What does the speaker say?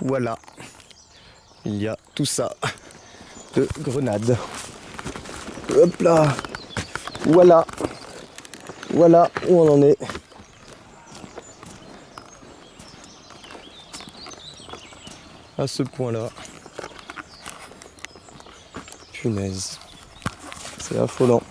Voilà. Il y a tout ça de grenades. Hop là. Voilà. Voilà où on en est. À ce point-là. Punaise. C'est affolant.